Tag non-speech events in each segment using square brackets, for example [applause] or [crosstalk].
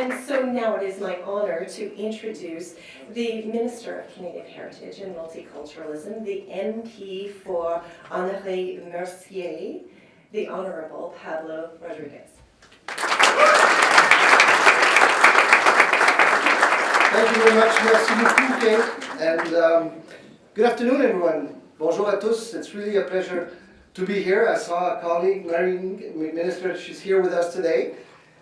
And so now it is my honor to introduce the Minister of Canadian Heritage and Multiculturalism, the MP for Honoré Mercier, the Honorable Pablo Rodriguez. Thank you very much. Merci beaucoup, Kate. And um, good afternoon, everyone. Bonjour à tous. It's really a pleasure to be here. I saw a colleague, Marine Minister, she's here with us today.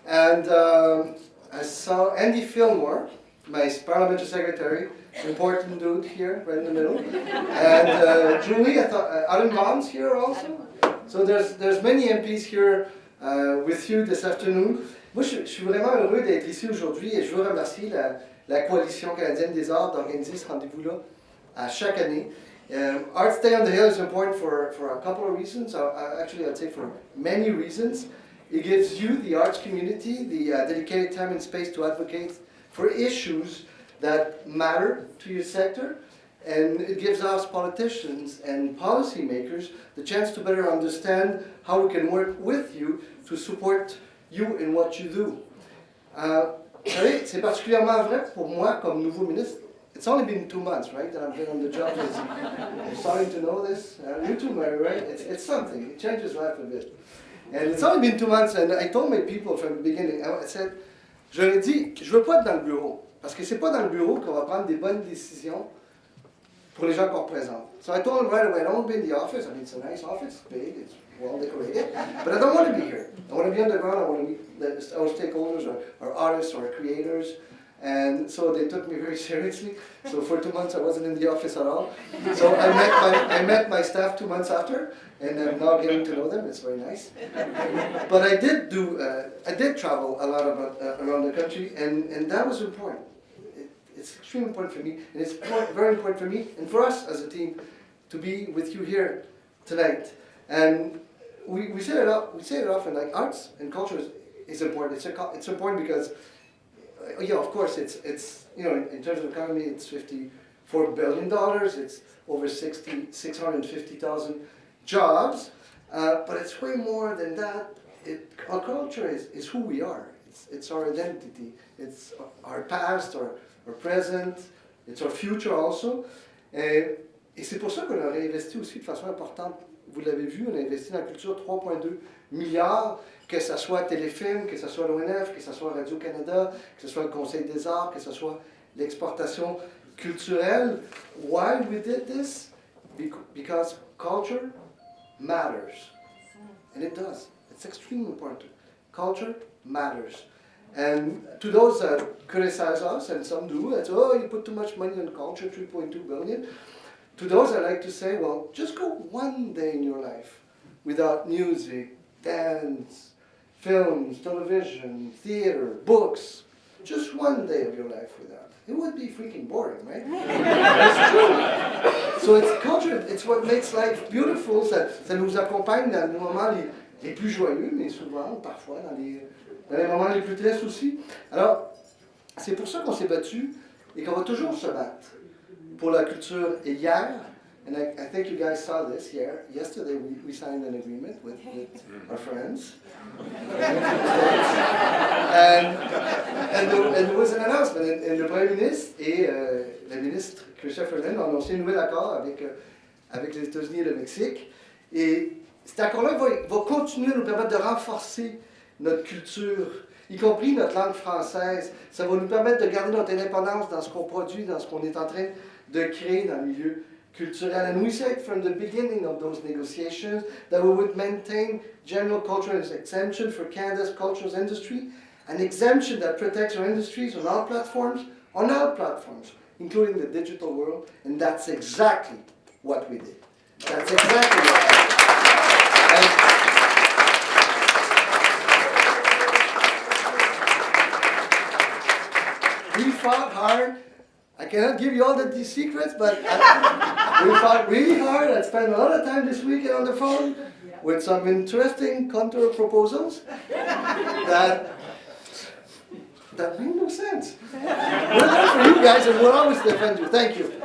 And um, I saw Andy Fillmore, my parliamentary secretary, important dude here, right in the middle. And uh, Julie, I thought, uh, Adam Vaughan's here also. So there's, there's many MPs here uh, with you this afternoon. Moi, je, je suis vraiment heureux d'être ici aujourd'hui et je veux remercier la, la Coalition canadienne des arts d'organiser ce rendez-vous-là à chaque année. Um, Arts Day on the Hill is important for, for a couple of reasons. Uh, uh, actually, I'd say for many reasons. It gives you, the arts community, the uh, dedicated time and space to advocate for issues that matter to your sector. And it gives us politicians and policymakers the chance to better understand how we can work with you to support you in what you do. Uh, vous savez, c'est particulièrement vrai pour moi comme nouveau ministre it's only been two months, right, that I've been on the job. [laughs] I'm starting to know this. Uh, you too, Mary, right? It's, it's something. It changes life a bit. And it's only been two months, and I told my people from the beginning, I said, je leur ai dit, je veux pas être dans le bureau, parce que c'est pas dans le bureau qu'on va prendre des bonnes décisions pour les gens qu'on représente. So I told them right away, I don't want to be in the office. I mean, it's a nice office, it's big, it's well decorated, but I don't want to be here. I want to be underground. I want to meet our stakeholders, or, or artists, or creators, and so they took me very [laughs] seriously. So for two months I wasn't in the office at all. So I met my, I met my staff two months after, and I'm now getting to know them. It's very nice. But I did do, uh, I did travel a lot about, uh, around the country, and, and that was important. It, it's extremely important for me, and it's very important for me and for us as a team to be with you here tonight. And we, we say it up, we say it often, like arts and culture is, is important. It's, a, it's important because yeah, of course, it's, it's you know, in, in terms of economy, it's $54 billion. It's over 60, 650,000 jobs. Uh, but it's way more than that. It, our culture is, is who we are. It's, it's our identity. It's our past, our, our present. It's our future also. Et, et c'est pour ça qu'on a réinvesti aussi de façon importante. Vous l'avez vu, on a investi dans la culture 3,2 milliards que ce soit Téléfilm, que ce soit l'ONF, que ce soit Radio-Canada, que ce soit le Conseil des arts, que ce soit l'exportation culturelle. Why we did this? Because culture matters. And it does. It's extremely important. Culture matters. And to those that criticize us, and some do, say, oh, you put too much money on culture, 3.2 billion. To those I like to say, well, just go one day in your life without music, dance, films, television, theater, books, just one day of your life without. It would be freaking boring, right? That's true. So it's culture, it's what makes life beautiful, ça, ça nous accompagne dans les moments les, les plus joyeux, mais souvent, parfois, dans les, dans les moments les plus tristes aussi. Alors, c'est pour ça qu'on s'est battu et qu'on va toujours se battre pour la culture. Et hier, And I, I, think you guys saw this here. Yesterday we, we signed an agreement with, with our friends. and, and, there, and, there, was an announcement. And, and le Premier ministre et euh, la ministre Christopher Lynn ont annoncé un nouvel accord avec, euh, avec les États-Unis et le Mexique. Et cet accord-là va, va continuer à nous permettre de renforcer notre culture, y compris notre langue française. Ça va nous permettre de garder notre indépendance dans ce qu'on produit, dans ce qu'on est en train de créer dans milieu. And we said from the beginning of those negotiations that we would maintain general cultural exemption for Canada's cultural industry, an exemption that protects our industries on all platforms, on all platforms, including the digital world, and that's exactly what we did. That's exactly what we did. And we fought hard cannot give you all the, secrets, but I, [laughs] we fought really hard. I spent a lot of time this weekend on the phone with some interesting counter proposals that that made no sense. We're there for you guys, and we'll always defend you. Thank you.